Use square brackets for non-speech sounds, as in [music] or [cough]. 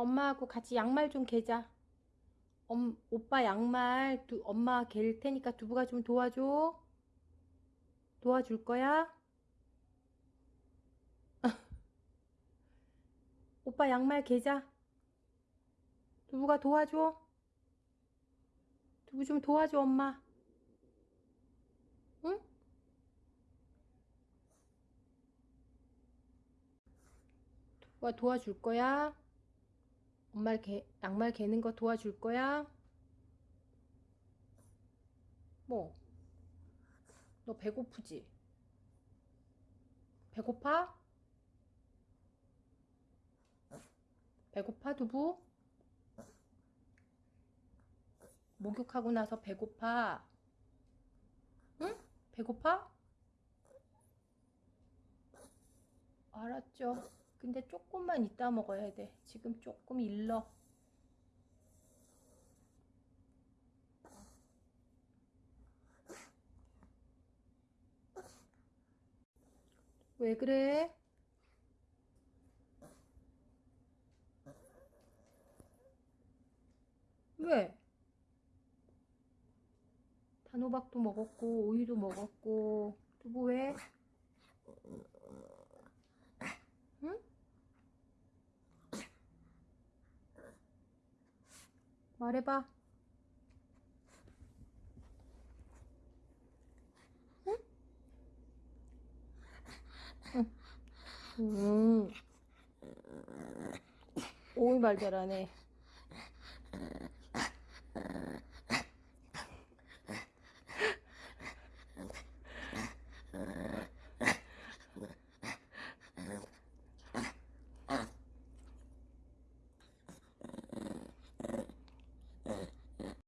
엄마하고 같이 양말 좀 개자. 엄, 오빠 양말 두, 엄마 갤 테니까 두부가 좀 도와줘. 도와줄 거야? [laughs] 오빠 양말 개자. 두부가 도와줘. 두부 좀 도와줘, 엄마. 응? 두부가 도와줄 거야? 엄마 개, 양말 개는 거 도와줄 거야? 뭐? 너 배고프지? 배고파? 배고파, 두부? 목욕하고 나서 배고파? 응? 배고파? 알았죠. 근데 조금만 이따 먹어야 돼. 지금 조금 일러. 왜 그래? 왜? 단호박도 먹었고 오이도 먹었고 두부 왜? 응? 말해봐. 응? 응. 음. 오이 말 잘하네.